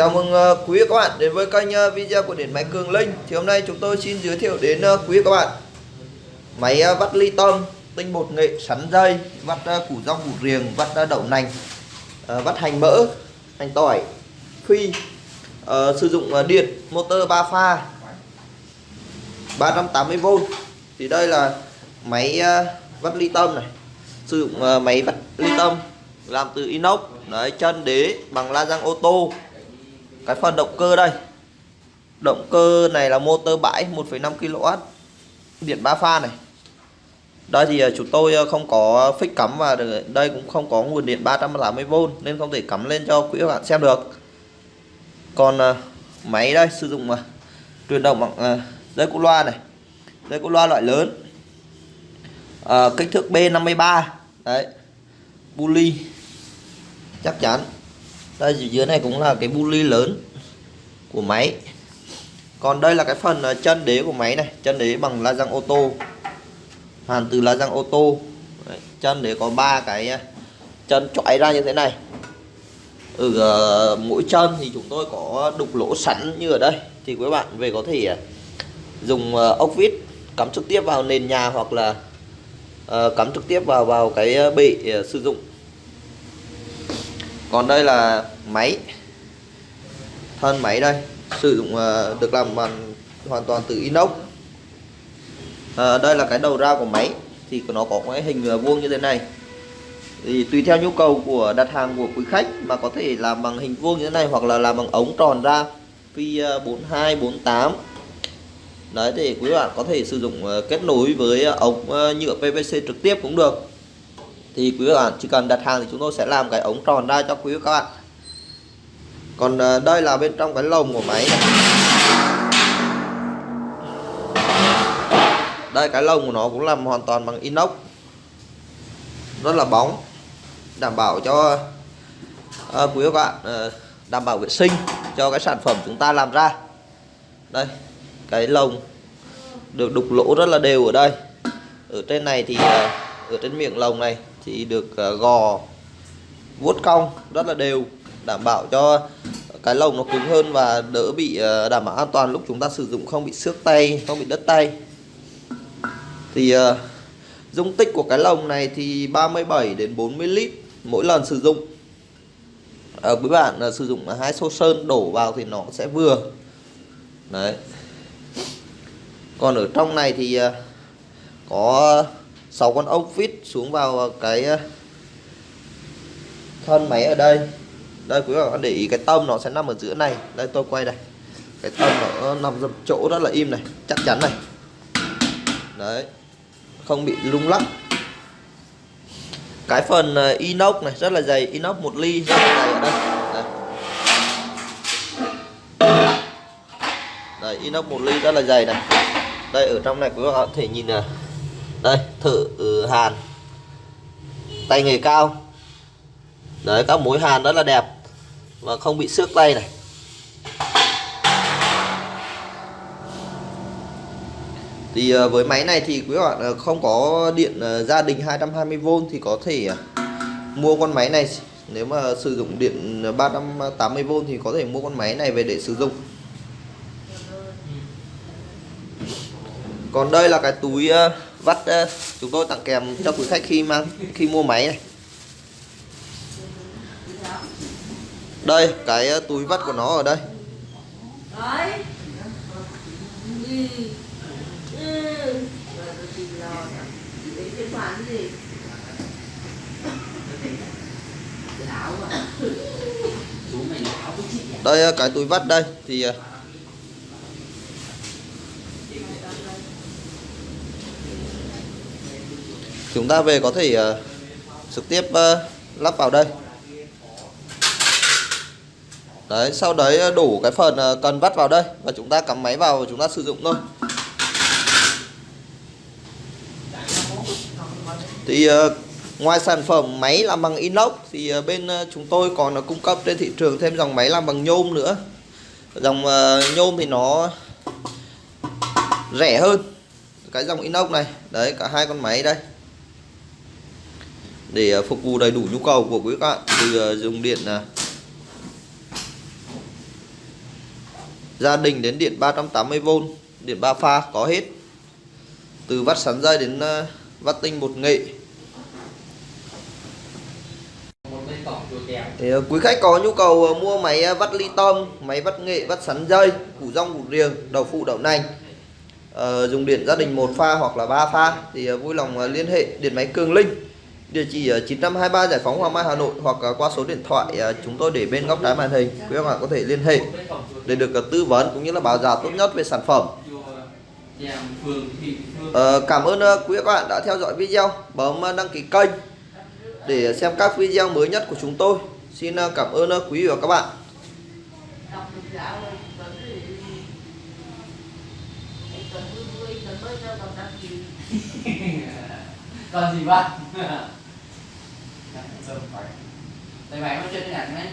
Chào mừng ờ, quý vị các bạn đến với kênh ờ, video của điện máy Cường Linh. Thì hôm nay chúng tôi xin giới thiệu đến ờ, quý vị các bạn Máy vắt ly tâm, tinh bột nghệ, sắn dây, vắt củ rong củ riềng, vắt đậu nành Vắt hành mỡ, hành tỏi, phi Sử dụng điện, motor 3 pha 380V Thì đây là máy vắt ly tâm này. Sử dụng máy vắt ly tâm làm từ inox Đấy, chân đế bằng la răng ô tô cái phần động cơ đây. Động cơ này là motor bãi 1,5 kW điện 3 pha này. Đây thì ờ, chúng tôi ờ, không có phích cắm và đây cũng không có nguồn điện 380V nên không thể cắm lên cho quý các bạn xem được. Còn ờ, máy đây sử dụng truyền động bằng dây cu loa này. Dây cu loa loại lớn. À, kích thước B53 đấy. Bully chắc chắn đây dưới này cũng là cái bully lớn của máy. Còn đây là cái phần ờ, chân đế của máy này. Chân đế bằng la răng ô tô. Hàn từ la răng ô tô. Đấy, chân đế có ba cái ờ, chân chọi ra như thế này. Ở uh, mỗi chân thì chúng tôi có đục lỗ sẵn như ở đây. Thì quý bạn về có thể dùng uh, ốc vít cắm trực tiếp vào nền nhà hoặc là uh, cắm trực tiếp vào vào cái bệ uh, sử dụng còn đây là máy. Thân máy đây. Sử dụng ờ, được làm bằng hoàn toàn từ inox. À, đây là cái đầu ra của máy. Thì nó có cái hình ờ, vuông như thế này. Thì tùy theo nhu cầu của đặt hàng của quý khách mà có thể làm bằng hình vuông như thế này hoặc là làm bằng ống tròn ra. Phi 42 48 đấy thì quý bạn có thể sử dụng kết nối với ống nhựa PVC trực tiếp cũng được thì quý các bạn chỉ cần đặt hàng thì chúng tôi sẽ làm cái ống tròn ra cho quý các bạn. Còn ờ, đây là bên trong cái lồng của máy này. đây cái lồng của nó cũng làm hoàn toàn bằng inox. Rất là bóng. Đảm bảo cho à, quý các bạn à, đảm bảo vệ sinh cho cái sản phẩm chúng ta làm ra. Đây cái lồng được đục lỗ rất là đều ở đây. Ở trên này thì ở trên miệng lồng này thì được ờ, gò vuốt cong rất là đều đảm bảo cho cái lồng nó cứng hơn và đỡ bị ờ, đảm bảo an toàn lúc chúng ta sử dụng không bị xước tay không bị đất tay. Thì uh, dung tích của cái lồng này thì 37 đến 40 lít mỗi lần sử dụng. Ở quý bạn uh, sử dụng hai xô sơn đổ vào thì nó sẽ vừa. Đấy. Còn ở trong này thì uh, có 6 con ốc vít xuống vào cái ờ, thân máy ở đây. Đây quý bạn để ý cái tâm nó sẽ nằm ở giữa này. Đây tôi quay đây. Cái tâm nó ờ, nằm dập chỗ rất là im này chắc chắn này. Đấy không bị lung lắc. Cái phần ờ, inox này rất là dày inox một ly rất là dày ở đây. Đây, đây inox một ly rất là dày này. Đây ở trong này quý bạn có thể nhìn này đây, thử ừ, hàn. Tay nghề cao. Đấy, các mối hàn rất là đẹp và không bị xước tay này. Thì ờ, với máy này thì quý bạn ờ, không có điện ờ, gia đình 220V thì có thể mua con máy này. Nếu mà sử dụng điện 380V thì có thể mua con máy này về để sử dụng. Còn đây là cái túi vắt chúng tôi tặng kèm cho quý khách khi mang khi mua máy này. Đây cái ờ, túi vắt của nó ở đây. Đây ờ, cái túi vắt đây. Thì chúng ta về có thể ờ, trực tiếp ờ, lắp vào đây. Đấy sau đấy ờ, đủ cái phần uh, cần vắt vào đây và chúng ta cắm máy vào và chúng ta sử dụng thôi. Thì uh, ngoài sản phẩm máy làm bằng inox thì uh, bên uh, chúng tôi còn uh, cung cấp trên thị trường thêm dòng máy làm bằng nhôm nữa. Dòng uh, nhôm thì nó rẻ hơn cái dòng inox này. Đấy cả hai con máy đây để uh, phục vụ đầy đủ nhu cầu của quý các bạn từ uh, dùng điện gia đình đến điện 380V điện 3 pha có hết. Từ vắt sắn dây đến ờ, vắt tinh bột nghệ. Thì quý khách có nhu cầu mua máy vắt ly tâm máy vắt nghệ vắt sắn dây củ rong củ riềng đậu phụ đậu nành ờ, dùng điện gia đình một pha hoặc là ba pha thì vui lòng liên hệ điện máy Cường Linh địa chỉ 923 Giải phóng Hoàng Mai Hà Nội hoặc à, qua số điện thoại à, chúng tôi để bên góc trái màn hình. Quý các bạn có thể liên hệ để được à, tư vấn cũng như là báo giá tốt nhất về sản phẩm. Ờ, cảm ơn quý các bạn đã theo dõi video. Bấm đăng ký kênh để xem các video mới nhất của chúng tôi. Xin cảm ơn quý vị và các bạn. Còn gì bạn đây bạn có chơi cái nhạc này